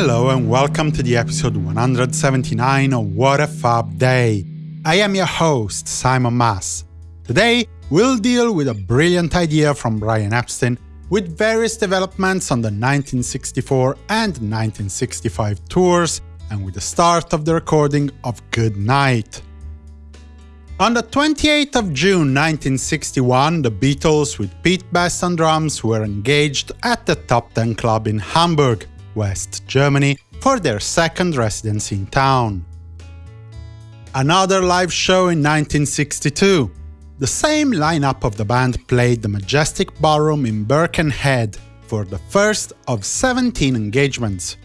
Hello and welcome to the episode 179 of What a Fab Day. I am your host, Simon Mas. Today, we'll deal with a brilliant idea from Brian Epstein with various developments on the 1964 and 1965 tours, and with the start of the recording of Good Night. On the 28th of June 1961, the Beatles with Pete Best on drums were engaged at the Top Ten Club in Hamburg, West Germany, for their second residency in town. Another live show in 1962. The same lineup of the band played the Majestic Ballroom in Birkenhead for the first of 17 engagements.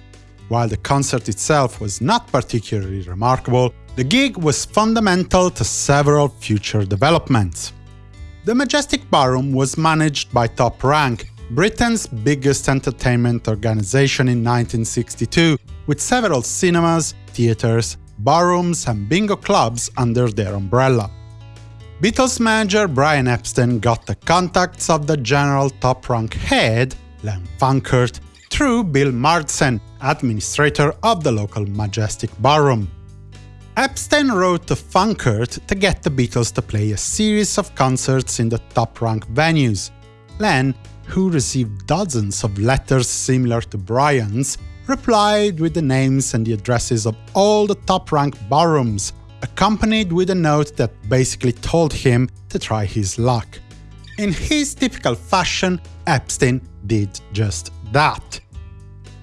While the concert itself was not particularly remarkable, the gig was fundamental to several future developments. The Majestic Ballroom was managed by Top Rank, Britain's biggest entertainment organization in 1962, with several cinemas, theaters, barrooms and bingo clubs under their umbrella. Beatles manager Brian Epstein got the contacts of the general top rank head, Len Funkert, through Bill Marsden, administrator of the local Majestic Ballroom. Epstein wrote to Funkert to get the Beatles to play a series of concerts in the top-rank venues. Len, who received dozens of letters similar to Brian's, replied with the names and the addresses of all the top-rank ballrooms, accompanied with a note that basically told him to try his luck. In his typical fashion, Epstein did just that.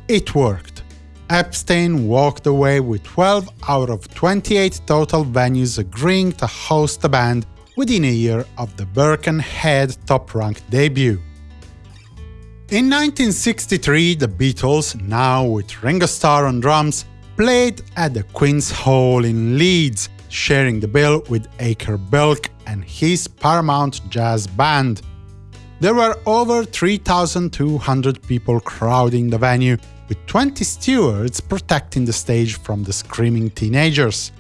It worked. Epstein walked away with 12 out of 28 total venues agreeing to host the band within a year of the Birkenhead top-rank debut. In 1963, the Beatles, now with Ringo Starr on drums, played at the Queen's Hall in Leeds, sharing the bill with Acker Bilk and his Paramount Jazz Band. There were over 3,200 people crowding the venue, with 20 stewards protecting the stage from the screaming teenagers.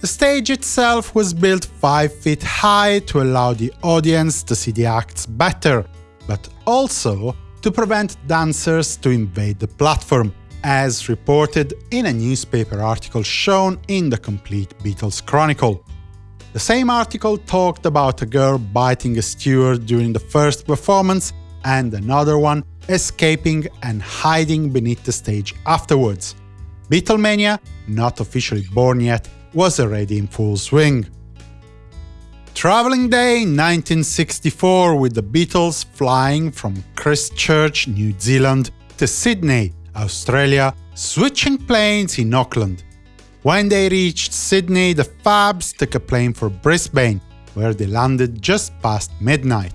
The stage itself was built 5 feet high to allow the audience to see the acts better, but also to prevent dancers to invade the platform, as reported in a newspaper article shown in the Complete Beatles Chronicle. The same article talked about a girl biting a steward during the first performance and another one escaping and hiding beneath the stage afterwards. Beatlemania, not officially born yet, was already in full swing. Traveling Day 1964 with the Beatles flying from Christchurch, New Zealand to Sydney, Australia, switching planes in Auckland. When they reached Sydney, the Fabs took a plane for Brisbane, where they landed just past midnight.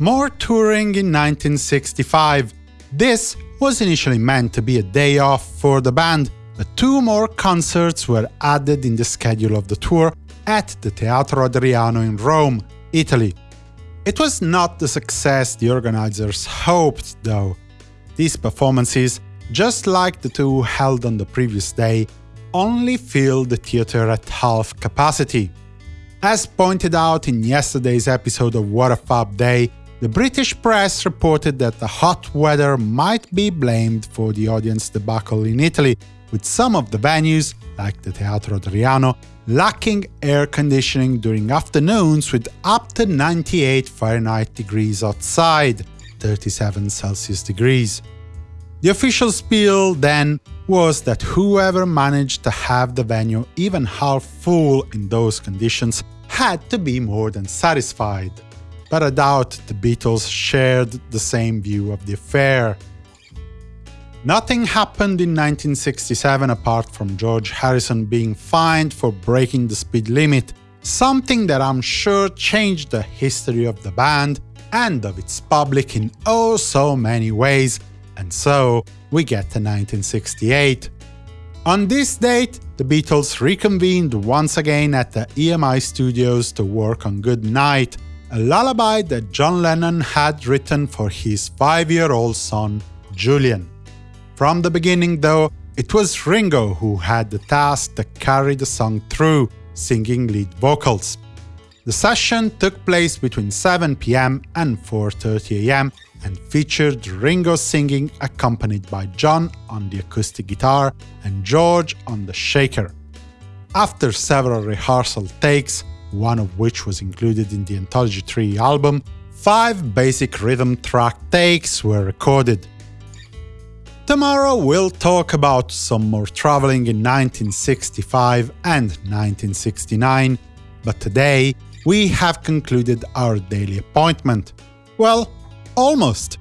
More touring in 1965. This was initially meant to be a day off for the band, but two more concerts were added in the schedule of the tour at the Teatro Adriano in Rome, Italy. It was not the success the organizers hoped, though. These performances, just like the two held on the previous day, only filled the theater at half capacity. As pointed out in yesterday's episode of What a Fab Day, the British press reported that the hot weather might be blamed for the audience debacle in Italy, with some of the venues, like the Teatro Adriano, lacking air conditioning during afternoons with up to 98 Fahrenheit degrees outside, 37 Celsius degrees. The official spiel, then, was that whoever managed to have the venue even half full in those conditions had to be more than satisfied but I doubt the Beatles shared the same view of the affair. Nothing happened in 1967 apart from George Harrison being fined for breaking the speed limit, something that I'm sure changed the history of the band and of its public in oh so many ways, and so we get to 1968. On this date, the Beatles reconvened once again at the EMI studios to work on Good Night, a lullaby that John Lennon had written for his five-year-old son, Julian. From the beginning, though, it was Ringo who had the task to carry the song through, singing lead vocals. The session took place between 7 pm and 4.30 am, and featured Ringo singing accompanied by John on the acoustic guitar and George on the shaker. After several rehearsal takes, one of which was included in the Anthology 3 album, five basic rhythm track takes were recorded. Tomorrow we'll talk about some more traveling in 1965 and 1969, but today we have concluded our daily appointment. Well, almost.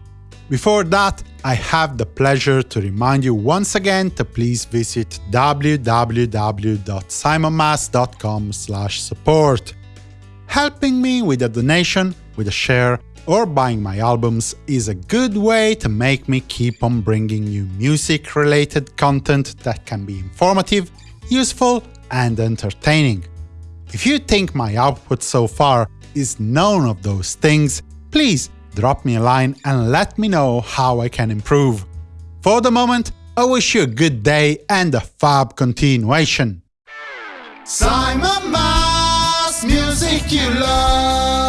Before that, I have the pleasure to remind you once again to please visit www.simonmas.com support. Helping me with a donation, with a share, or buying my albums is a good way to make me keep on bringing you music-related content that can be informative, useful, and entertaining. If you think my output so far is none of those things, please drop me a line and let me know how I can improve. For the moment, I wish you a good day and a fab continuation. Simon Mas, music you love.